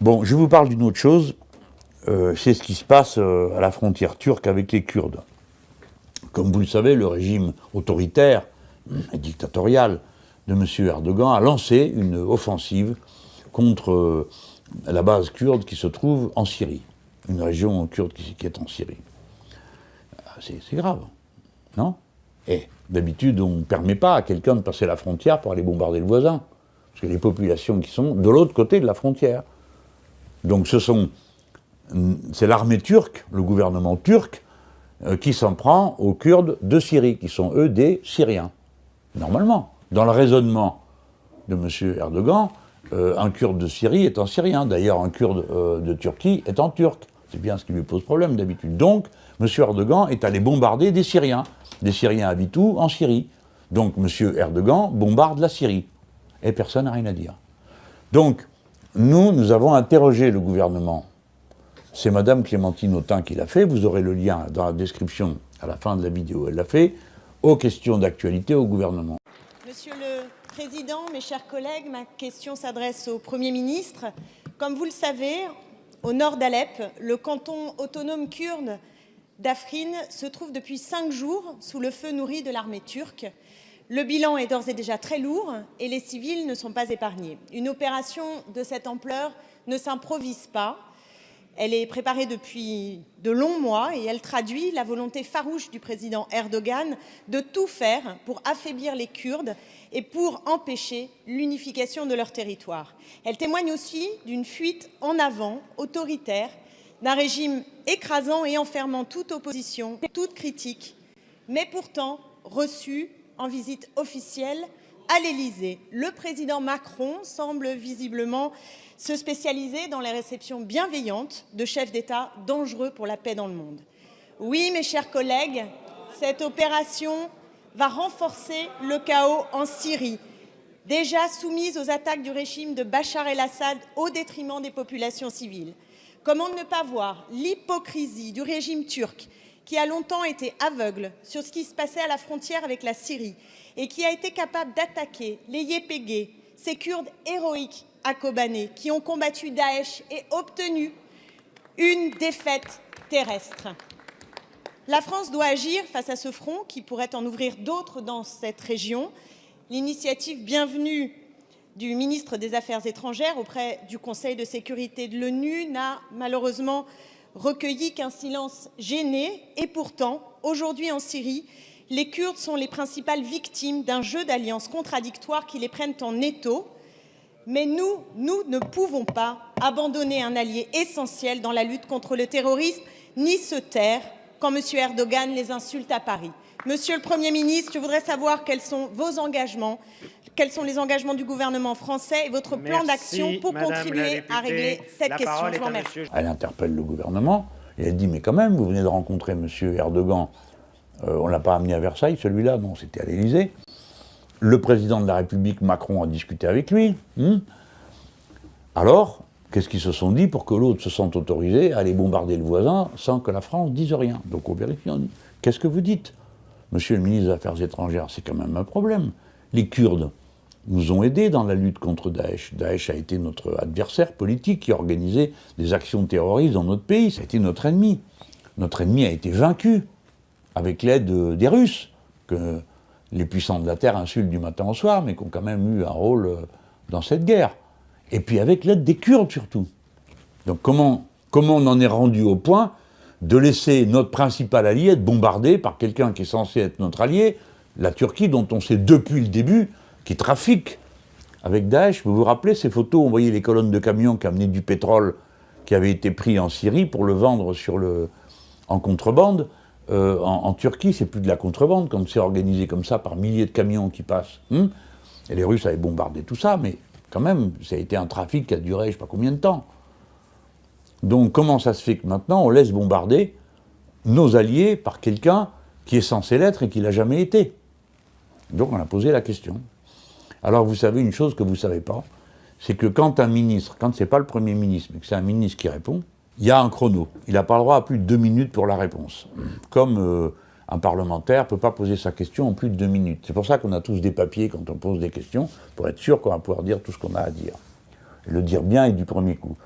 Bon, je vous parle d'une autre chose, euh, c'est ce qui se passe euh, à la frontière turque avec les Kurdes. Comme vous le savez, le régime autoritaire et dictatorial de M. Erdogan a lancé une offensive contre euh, la base kurde qui se trouve en Syrie, une région kurde qui, qui est en Syrie. Ah, c'est grave, non? Et d'habitude, on ne permet pas à quelqu'un de passer la frontière pour aller bombarder le voisin, parce que les populations qui sont de l'autre côté de la frontière. Donc c'est l'armée turque, le gouvernement turc, euh, qui s'en prend aux Kurdes de Syrie, qui sont eux des Syriens. Normalement, dans le raisonnement de M. Erdogan, euh, un Kurde de Syrie est un Syrien. D'ailleurs, un Kurde euh, de Turquie est un Turc. C'est bien ce qui lui pose problème d'habitude. Donc, M. Erdogan est allé bombarder des Syriens. Des Syriens habitent En Syrie. Donc, M. Erdogan bombarde la Syrie. Et personne n'a rien à dire. Donc, nous, nous avons interrogé le gouvernement. C'est Mme Clémentine Autain qui l'a fait. Vous aurez le lien dans la description à la fin de la vidéo. Elle l'a fait aux questions d'actualité au gouvernement. Monsieur le Président, mes chers collègues, ma question s'adresse au Premier ministre. Comme vous le savez, au nord d'Alep, le canton autonome kurde d'Afrin se trouve depuis cinq jours sous le feu nourri de l'armée turque. Le bilan est d'ores et déjà très lourd et les civils ne sont pas épargnés. Une opération de cette ampleur ne s'improvise pas. Elle est préparée depuis de longs mois et elle traduit la volonté farouche du président Erdogan de tout faire pour affaiblir les Kurdes et pour empêcher l'unification de leur territoire. Elle témoigne aussi d'une fuite en avant autoritaire d'un régime écrasant et enfermant toute opposition, toute critique, mais pourtant reçue en visite officielle à l'Élysée. Le président Macron semble visiblement se spécialiser dans les réceptions bienveillantes de chefs d'État dangereux pour la paix dans le monde. Oui, mes chers collègues, cette opération va renforcer le chaos en Syrie, déjà soumise aux attaques du régime de Bachar el-Assad au détriment des populations civiles. Comment ne pas voir l'hypocrisie du régime turc qui a longtemps été aveugle sur ce qui se passait à la frontière avec la Syrie et qui a été capable d'attaquer les Yépégués, ces Kurdes héroïques à Kobané, qui ont combattu Daesh et obtenu une défaite terrestre. La France doit agir face à ce front qui pourrait en ouvrir d'autres dans cette région. L'initiative bienvenue du ministre des Affaires étrangères auprès du Conseil de sécurité de l'ONU n'a malheureusement recueilli qu'un silence gêné. Et pourtant, aujourd'hui en Syrie, les Kurdes sont les principales victimes d'un jeu d'alliances contradictoires qui les prennent en étau. Mais nous, nous ne pouvons pas abandonner un allié essentiel dans la lutte contre le terrorisme, ni se taire quand M. Erdogan les insulte à Paris. Monsieur le Premier ministre, je voudrais savoir quels sont vos engagements, quels sont les engagements du gouvernement français et votre plan d'action pour contribuer à régler cette question. Je vous remercie. Elle interpelle le gouvernement et elle dit, mais quand même, vous venez de rencontrer M. Erdogan euh, on ne l'a pas amené à Versailles, celui-là, non, c'était à l'Élysée. Le président de la République, Macron, a discuté avec lui. Hmm. Alors, qu'est-ce qu'ils se sont dit pour que l'autre se sente autorisé à aller bombarder le voisin sans que la France dise rien? Donc on vérifie, on dit, qu'est-ce que vous dites? Monsieur le ministre des Affaires étrangères, c'est quand même un problème. Les Kurdes nous ont aidés dans la lutte contre Daesh. Daesh a été notre adversaire politique qui a organisé des actions terroristes dans notre pays. Ça a été notre ennemi. Notre ennemi a été vaincu avec l'aide des Russes, que les puissants de la Terre insultent du matin au soir, mais qui ont quand même eu un rôle euh, dans cette guerre. Et puis avec l'aide des Kurdes surtout. Donc comment, comment on en est rendu au point de laisser notre principal allié être bombardé par quelqu'un qui est censé être notre allié, la Turquie, dont on sait depuis le début qui trafique avec Daesh. Vous vous rappelez ces photos, on voyait les colonnes de camions qui amenaient du pétrole qui avait été pris en Syrie pour le vendre en contrebande. Euh, en, Turquie, c'est plus de la contrebande, quand c'est organisé comme ça par milliers de camions qui passent. Hein. et les Russes avaient bombardé tout ça, mais quand même, ça a été un trafic qui a duré je ne sais pas combien de temps. Donc comment ça se fait que maintenant on laisse bombarder nos alliés par quelqu'un qui est censé l'être et qui l'a jamais été? Donc on a posé la question. Alors vous savez une chose que vous ne savez pas, c'est que quand un ministre, quand ce n'est pas le Premier ministre, mais que c'est un ministre qui répond, il y a un chrono. Il n'a pas le droit à plus de deux minutes pour la réponse. Comme euh, un parlementaire ne peut pas poser sa question en plus de deux minutes. C'est pour ça qu'on a tous des papiers quand on pose des questions, pour être sûr qu'on va pouvoir dire tout ce qu'on a à dire. le dire bien et du premier coup.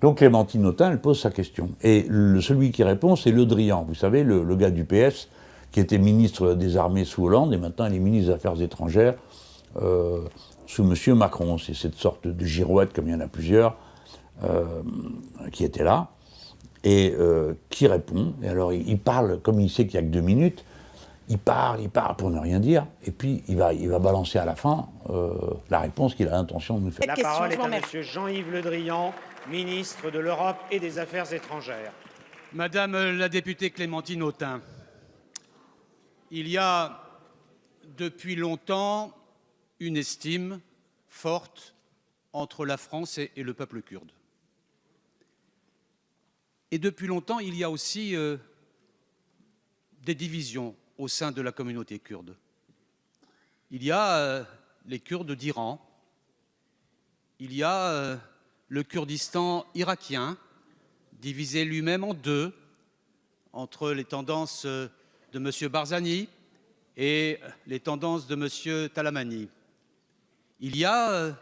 Donc Clémentine Autain, elle pose sa question. Et celui qui répond, c'est Le Drian, vous savez, le, gars du PS, qui était ministre des Armées sous Hollande, et maintenant il est ministre des Affaires étrangères euh, sous M. Macron. C'est cette sorte de girouette, comme il y en a plusieurs, euh, qui était là, et euh, qui répond. Et alors il, parle, comme il sait qu'il n'y a que deux minutes, il parle, il parle pour ne rien dire, et puis il va, il va balancer à la fin la réponse qu'il a l'intention de nous faire. La parole est à M. Jean-Yves Le Drian, ministre de l'Europe et des Affaires étrangères. Madame la députée Clémentine Autain, il y a depuis longtemps une estime forte entre la France et, le peuple kurde. Et depuis longtemps, il y a aussi euh, des divisions au sein de la communauté kurde. Il y a euh, les Kurdes d'Iran, il y a euh, le Kurdistan irakien, divisé lui-même en deux, entre les tendances de M. Barzani et les tendances de M. Talamani. Il y a euh,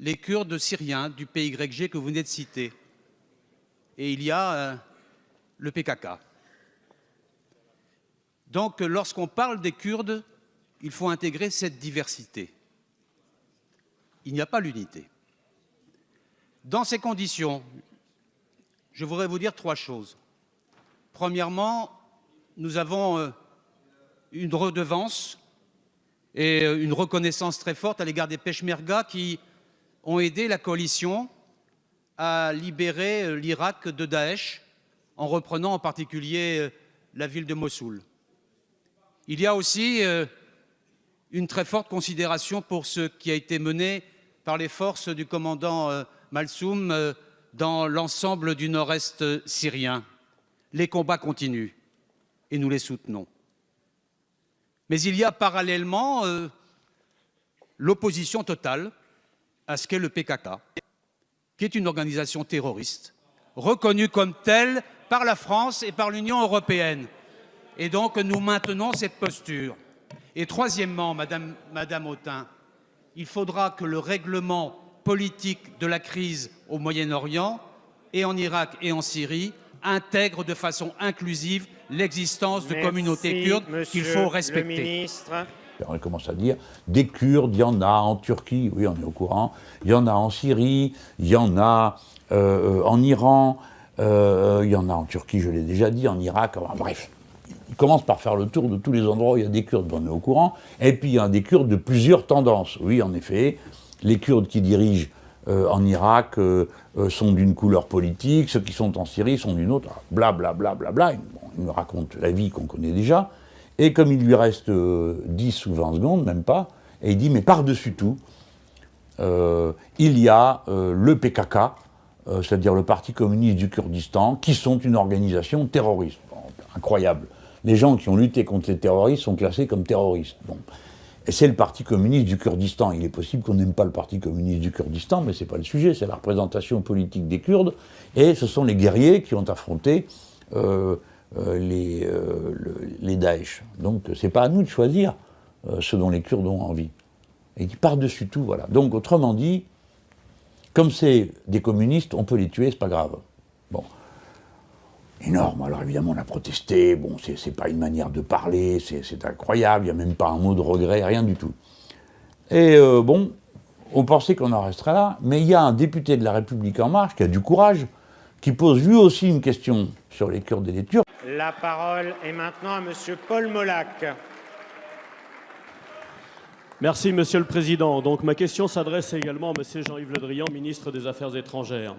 les Kurdes syriens du PYG que vous venez de citer, et il y a euh, le PKK. Donc lorsqu'on parle des Kurdes, il faut intégrer cette diversité. Il n'y a pas l'unité. Dans ces conditions, je voudrais vous dire trois choses. Premièrement, nous avons euh, une redevance et euh, une reconnaissance très forte à l'égard des Peshmerga qui ont aidé la coalition à libérer euh, l'Irak de Daesh en reprenant en particulier la ville de Mossoul. Il y a aussi une très forte considération pour ce qui a été mené par les forces du commandant Malsoum euh, dans l'ensemble du nord-est syrien. Les combats continuent et nous les soutenons. Mais il y a parallèlement euh, l'opposition totale à ce qu'est le PKK, qui est une organisation terroriste, reconnue comme telle par la France et par l'Union européenne. Et donc nous maintenons cette posture. Et troisièmement, Madame, Madame il faudra que le règlement politique de la crise au Moyen-Orient et en Irak et en Syrie intègre de façon inclusive l'existence de communautés kurdes qu'il faut respecter. On commence à dire, des Kurdes, il y en a en Turquie, oui on est au courant, il y en a en Syrie, il y en a euh, en Iran, euh, il y en a en Turquie, je l'ai déjà dit, en Irak, bref. Il commence par faire le tour de tous les endroits où il y a des Kurdes, on est au courant, et puis il y a des Kurdes de plusieurs tendances, oui en effet, les Kurdes qui dirigent euh, en Irak euh, euh, sont d'une couleur politique, ceux qui sont en Syrie sont d'une autre, blablabla, bla, bla, bla, il me raconte la vie qu'on connaît déjà, et comme il lui reste 10 ou 20 secondes, même pas, et il dit, mais par-dessus tout, il y a le PKK, c'est-à-dire le Parti communiste du Kurdistan, qui sont une organisation terroriste. incroyable. Les gens qui ont lutté contre les terroristes sont classés comme terroristes. Et c'est le Parti communiste du Kurdistan. Il est possible qu'on n'aime pas le Parti communiste du Kurdistan, mais ce n'est pas le sujet, c'est la représentation politique des Kurdes, et ce sont les guerriers qui ont affronté euh, euh, les, euh, les Daesh. Donc ce n'est pas à nous de choisir ce dont les Kurdes ont envie. Et qui par-dessus tout, voilà. Donc autrement dit, comme c'est des communistes, on peut les tuer, c'est pas grave. Bon énorme. Alors évidemment, on a protesté, bon, c'est pas une manière de parler, c'est incroyable, il n'y a même pas un mot de regret, rien du tout. Et euh, bon, on pensait qu'on en resterait là, mais il y a un député de la République En Marche qui a du courage, qui pose lui aussi une question sur les Kurdes et les Turcs. La parole est maintenant à M. Paul Molac. Merci, Monsieur le Président. Donc ma question s'adresse également à M. Jean-Yves Le Drian, ministre des Affaires étrangères.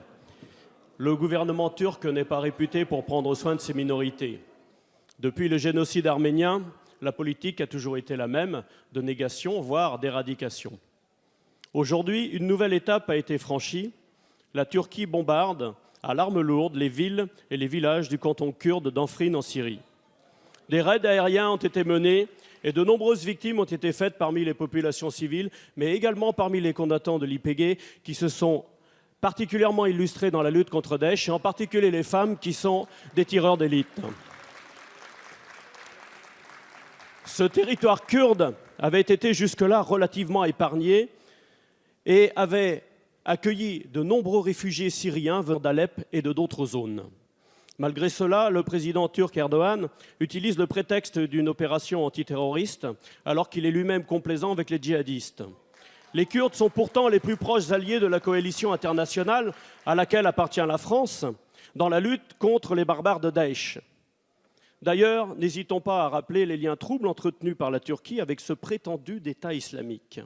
Le gouvernement turc n'est pas réputé pour prendre soin de ses minorités. Depuis le génocide arménien, la politique a toujours été la même, de négation, voire d'éradication. Aujourd'hui, une nouvelle étape a été franchie. La Turquie bombarde à l'arme lourde les villes et les villages du canton kurde d'Anfrin en Syrie. Des raids aériens ont été menés et de nombreuses victimes ont été faites parmi les populations civiles, mais également parmi les combattants de l'IPG qui se sont particulièrement illustrés dans la lutte contre Daesh, et en particulier les femmes qui sont des tireurs d'élite. Ce territoire kurde avait été jusque-là relativement épargné et avait accueilli de nombreux réfugiés syriens venant d'Alep et de d'autres zones. Malgré cela, le président turc Erdogan utilise le prétexte d'une opération antiterroriste alors qu'il est lui-même complaisant avec les djihadistes. Les Kurdes sont pourtant les plus proches alliés de la coalition internationale à laquelle appartient la France dans la lutte contre les barbares de Daesh. D'ailleurs, n'hésitons pas à rappeler les liens troubles entretenus par la Turquie avec ce prétendu d'État islamique.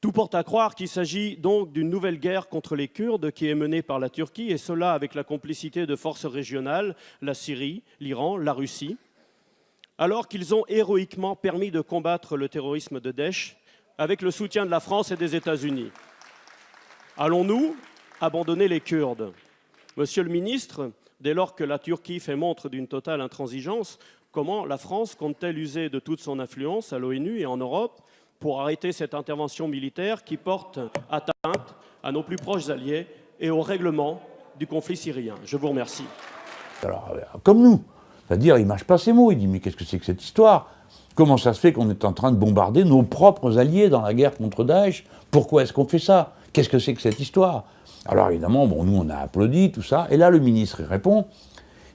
Tout porte à croire qu'il s'agit donc d'une nouvelle guerre contre les Kurdes qui est menée par la Turquie, et cela avec la complicité de forces régionales, la Syrie, l'Iran, la Russie, alors qu'ils ont héroïquement permis de combattre le terrorisme de Daesh avec le soutien de la France et des États-Unis. Allons-nous abandonner les Kurdes? Monsieur le ministre, dès lors que la Turquie fait montre d'une totale intransigeance, comment la France compte-t-elle user de toute son influence à l'ONU et en Europe pour arrêter cette intervention militaire qui porte atteinte à nos plus proches alliés et au règlement du conflit syrien? Je vous remercie. Euh, comme nous, c'est-à-dire, il mâche pas ses mots, il dit mais qu'est-ce que c'est que cette histoire? Comment ça se fait qu'on est en train de bombarder nos propres alliés dans la guerre contre Daesh? Pourquoi est-ce qu'on fait ça? Qu'est-ce que c'est que cette histoire? Alors évidemment, bon, nous on a applaudi, tout ça, et là le ministre il répond,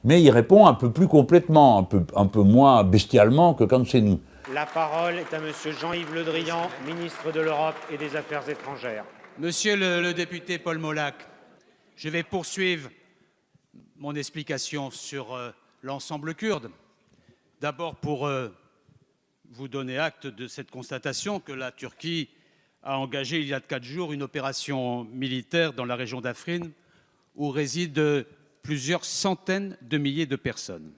mais il répond un peu plus complètement, un peu, un peu moins bestialement que quand c'est nous. La parole est à Monsieur Jean-Yves Le Drian, ministre de l'Europe et des Affaires étrangères. Monsieur le, député Paul Molac, je vais poursuivre mon explication sur euh, l'ensemble kurde. D'abord pour euh, vous donner acte de cette constatation que la Turquie a engagé il y a quatre jours une opération militaire dans la région d'Afrin où résident plusieurs centaines de milliers de personnes.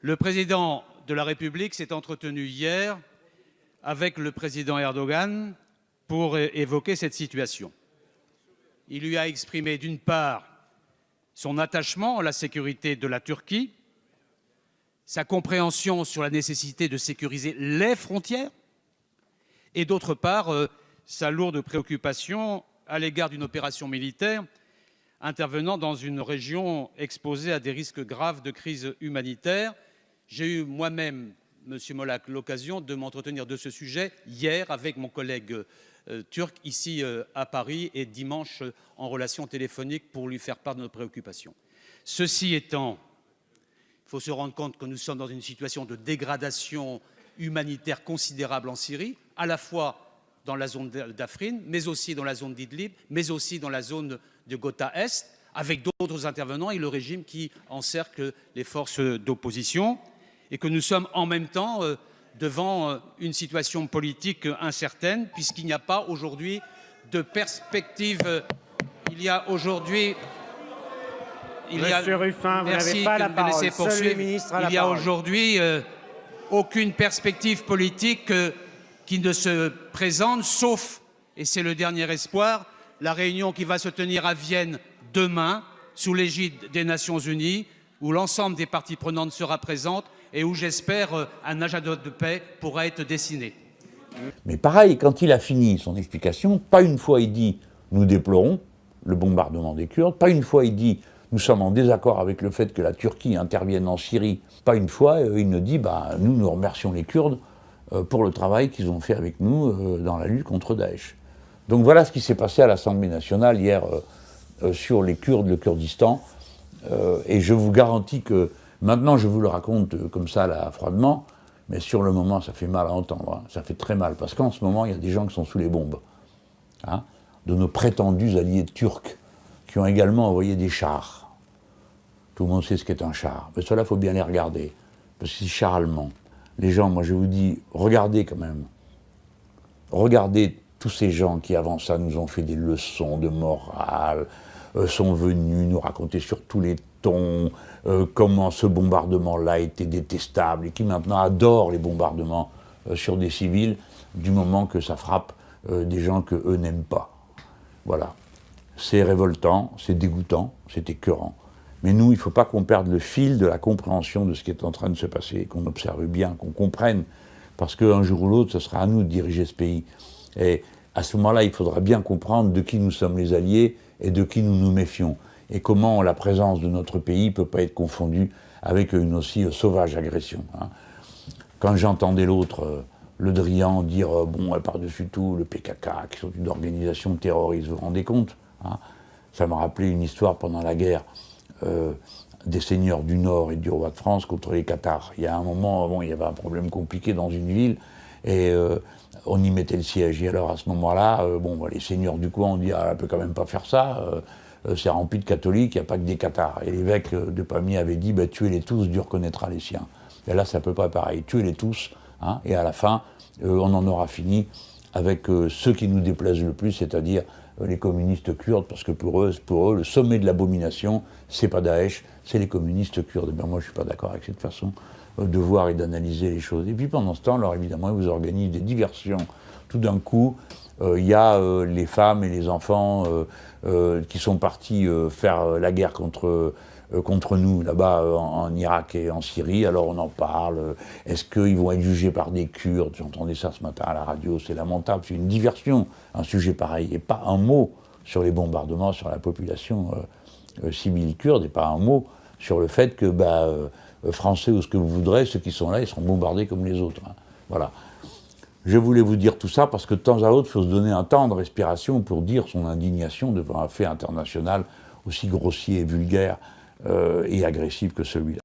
Le président de la République s'est entretenu hier avec le président Erdogan pour évoquer cette situation. Il lui a exprimé d'une part son attachement à la sécurité de la Turquie, sa compréhension sur la nécessité de sécuriser les frontières et d'autre part euh, sa lourde préoccupation à l'égard d'une opération militaire intervenant dans une région exposée à des risques graves de crise humanitaire j'ai eu moi-même, Monsieur Molak, l'occasion de m'entretenir de ce sujet hier avec mon collègue euh, turc ici euh, à Paris et dimanche en relation téléphonique pour lui faire part de nos préoccupations. Ceci étant, il faut se rendre compte que nous sommes dans une situation de dégradation humanitaire considérable en Syrie, à la fois dans la zone d'Afrin, mais aussi dans la zone d'Idlib, mais aussi dans la zone de Ghouta Est, avec d'autres intervenants et le régime qui encercle les forces d'opposition et que nous sommes en même temps euh, devant euh, une situation politique incertaine, puisqu'il n'y a pas aujourd'hui de perspective. Euh, il y a aujourd'hui. Monsieur Ruffin, vous n'avez pas la parole. Seul le ministre a il n'y a aujourd'hui aucune perspective politique qui ne se présente, sauf, et c'est le dernier espoir, la réunion qui va se tenir à Vienne demain, sous l'égide des Nations Unies, où l'ensemble des parties prenantes sera présente et où j'espère euh, un agenda de paix pourra être dessiné. Mais pareil, quand il a fini son explication, pas une fois il dit « nous déplorons le bombardement des Kurdes », pas une fois il dit « nous sommes en désaccord avec le fait que la Turquie intervienne en Syrie », pas une fois euh, il ne dit bah, « nous, nous remercions les Kurdes euh, pour le travail qu'ils ont fait avec nous dans la lutte contre Daesh ». Donc voilà ce qui s'est passé à l'Assemblée nationale hier sur les Kurdes, le Kurdistan, et je vous garantis que Maintenant, je vous le raconte euh, comme ça, là, froidement, mais sur le moment, ça fait mal à entendre. Hein. Ça fait très mal, parce qu'en ce moment, il y a des gens qui sont sous les bombes. Hein, de nos prétendus alliés turcs, qui ont également envoyé des chars. Tout le monde sait ce qu'est un char. Mais cela, il faut bien les regarder. Parce que c'est char allemand. Les gens, moi je vous dis, regardez quand même. Regardez tous ces gens qui, avant ça, nous ont fait des leçons de morale, euh, sont venus nous raconter sur tous les tons euh, comment ce bombardement-là était détestable et qui maintenant adorent les bombardements euh, sur des civils du moment que ça frappe des gens que eux n'aiment pas. Voilà. C'est révoltant, c'est dégoûtant, c'est écœurant. Mais nous, il ne faut pas qu'on perde le fil de la compréhension de ce qui est en train de se passer, qu'on observe bien, qu'on comprenne, parce qu'un jour ou l'autre, ce sera à nous de diriger ce pays. Et à ce moment-là, il faudra bien comprendre de qui nous sommes les alliés et de qui nous nous méfions, et comment la présence de notre pays ne peut pas être confondue avec une aussi sauvage agression. Hein. Quand j'entendais l'autre euh, Le Drian dire, euh, bon, par-dessus tout, le PKK, qui sont une organisation terroriste, vous vous rendez compte? Hein Ça m'a rappelé une histoire pendant la guerre euh, des seigneurs du Nord et du roi de France contre les Qatars. Il y a un moment, bon, il y avait un problème compliqué dans une ville, et euh, on y mettait le siège. Et alors à ce moment-là, bon, les seigneurs du coin ont dit, ah, elle peut quand même pas faire ça, c'est rempli de catholiques, il n'y a pas que des Qatars. Et l'évêque de Pamiers avait dit, bah, tuez-les tous, Dieu reconnaîtra les siens. Et là, c'est à peu près pareil, tuez-les tous, hein, et à la fin, euh, on en aura fini avec euh, ceux qui nous déplaisent le plus, c'est-à-dire euh, les communistes kurdes, parce que pour eux, pour eux le sommet de l'abomination, c'est pas Daesh, c'est les communistes kurdes. Et bien moi, je suis pas d'accord avec cette façon de voir et d'analyser les choses. Et puis pendant ce temps, alors évidemment, ils vous organisent des diversions. Tout d'un coup, il y a les femmes et les enfants qui sont partis faire la guerre contre euh, contre nous là-bas euh, en, Irak et en Syrie, alors on en parle. Est-ce qu'ils vont être jugés par des Kurdes? J'entendais ça ce matin à la radio, c'est lamentable, c'est une diversion, un sujet pareil. Et pas un mot sur les bombardements sur la population euh, civile kurde, et pas un mot sur le fait que, bah, français ou ce que vous voudrez, ceux qui sont là, ils seront bombardés comme les autres. Hein. Voilà. Je voulais vous dire tout ça parce que de temps à autre, il faut se donner un temps de respiration pour dire son indignation devant un fait international aussi grossier et vulgaire euh, et agressif que celui-là.